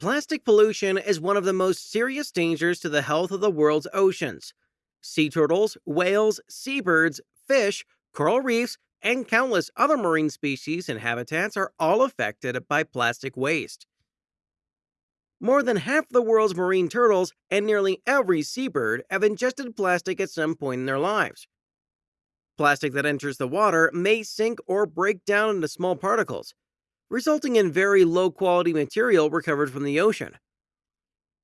Plastic pollution is one of the most serious dangers to the health of the world's oceans. Sea turtles, whales, seabirds, fish, coral reefs, and countless other marine species and habitats are all affected by plastic waste. More than half the world's marine turtles and nearly every seabird have ingested plastic at some point in their lives. Plastic that enters the water may sink or break down into small particles, resulting in very low quality material recovered from the ocean.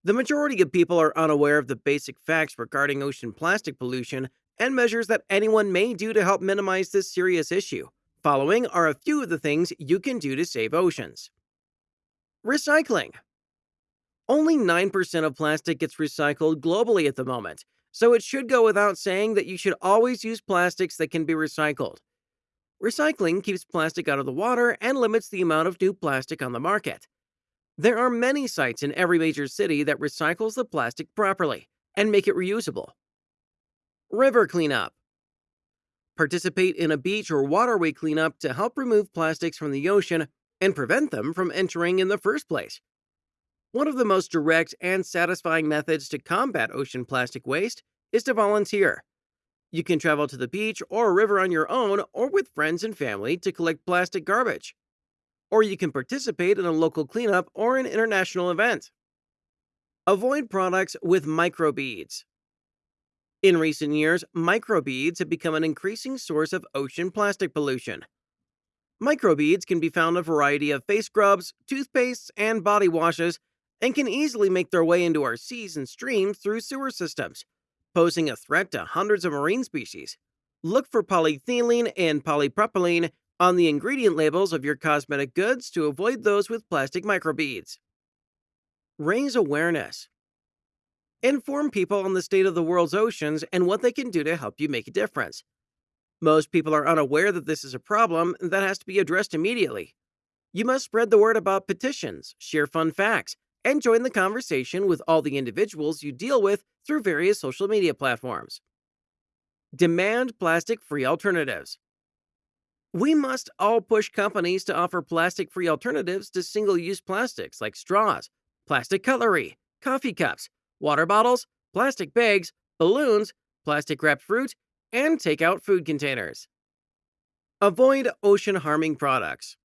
The majority of people are unaware of the basic facts regarding ocean plastic pollution and measures that anyone may do to help minimize this serious issue. Following are a few of the things you can do to save oceans. Recycling. Only 9% of plastic gets recycled globally at the moment, so it should go without saying that you should always use plastics that can be recycled. Recycling keeps plastic out of the water and limits the amount of new plastic on the market. There are many sites in every major city that recycles the plastic properly and make it reusable. River cleanup. Participate in a beach or waterway cleanup to help remove plastics from the ocean and prevent them from entering in the first place. One of the most direct and satisfying methods to combat ocean plastic waste is to volunteer. You can travel to the beach or a river on your own or with friends and family to collect plastic garbage. Or you can participate in a local cleanup or an international event. Avoid products with microbeads. In recent years, microbeads have become an increasing source of ocean plastic pollution. Microbeads can be found in a variety of face scrubs, toothpastes, and body washes, and can easily make their way into our seas and streams through sewer systems, posing a threat to hundreds of marine species. Look for polyethylene and polypropylene on the ingredient labels of your cosmetic goods to avoid those with plastic microbeads. Raise awareness. Inform people on the state of the world's oceans and what they can do to help you make a difference. Most people are unaware that this is a problem that has to be addressed immediately. You must spread the word about petitions, share fun facts, and join the conversation with all the individuals you deal with through various social media platforms. Demand plastic free alternatives. We must all push companies to offer plastic free alternatives to single use plastics like straws, plastic cutlery, coffee cups, water bottles, plastic bags, balloons, plastic wrapped fruit, and takeout food containers. Avoid ocean harming products.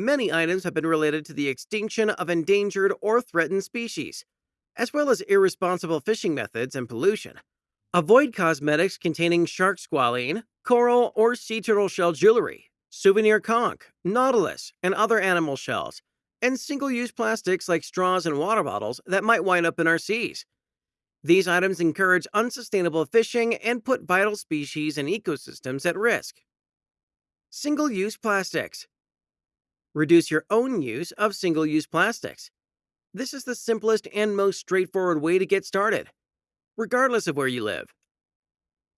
Many items have been related to the extinction of endangered or threatened species, as well as irresponsible fishing methods and pollution. Avoid cosmetics containing shark squalene, coral or sea turtle shell jewelry, souvenir conch, nautilus, and other animal shells, and single use plastics like straws and water bottles that might wind up in our seas. These items encourage unsustainable fishing and put vital species and ecosystems at risk. Single use plastics. Reduce your own use of single use plastics. This is the simplest and most straightforward way to get started, regardless of where you live.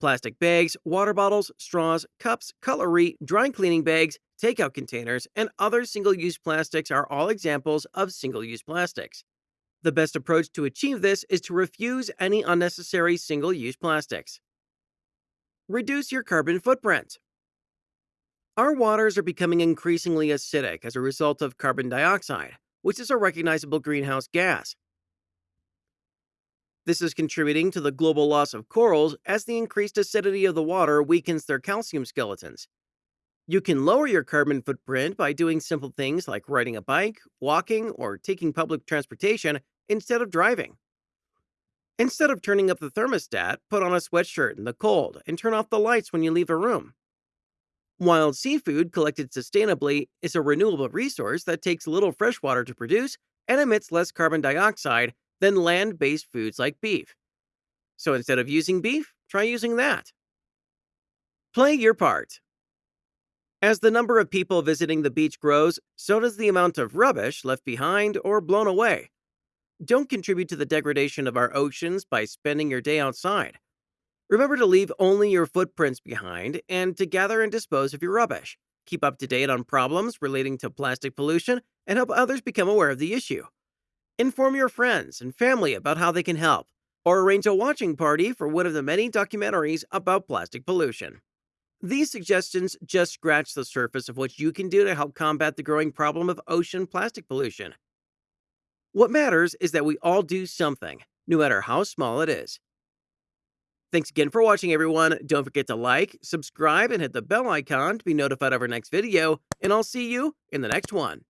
Plastic bags, water bottles, straws, cups, cutlery, dry cleaning bags, takeout containers, and other single use plastics are all examples of single use plastics. The best approach to achieve this is to refuse any unnecessary single use plastics. Reduce your carbon footprint. Our waters are becoming increasingly acidic as a result of carbon dioxide, which is a recognizable greenhouse gas. This is contributing to the global loss of corals as the increased acidity of the water weakens their calcium skeletons. You can lower your carbon footprint by doing simple things like riding a bike, walking, or taking public transportation instead of driving. Instead of turning up the thermostat, put on a sweatshirt in the cold and turn off the lights when you leave a room. Wild seafood collected sustainably is a renewable resource that takes little fresh water to produce and emits less carbon dioxide than land based foods like beef. So instead of using beef, try using that. Play your part. As the number of people visiting the beach grows, so does the amount of rubbish left behind or blown away. Don't contribute to the degradation of our oceans by spending your day outside. Remember to leave only your footprints behind and to gather and dispose of your rubbish. Keep up to date on problems relating to plastic pollution and help others become aware of the issue. Inform your friends and family about how they can help, or arrange a watching party for one of the many documentaries about plastic pollution. These suggestions just scratch the surface of what you can do to help combat the growing problem of ocean plastic pollution. What matters is that we all do something, no matter how small it is. Thanks again for watching, everyone. Don't forget to like, subscribe, and hit the bell icon to be notified of our next video, and I'll see you in the next one.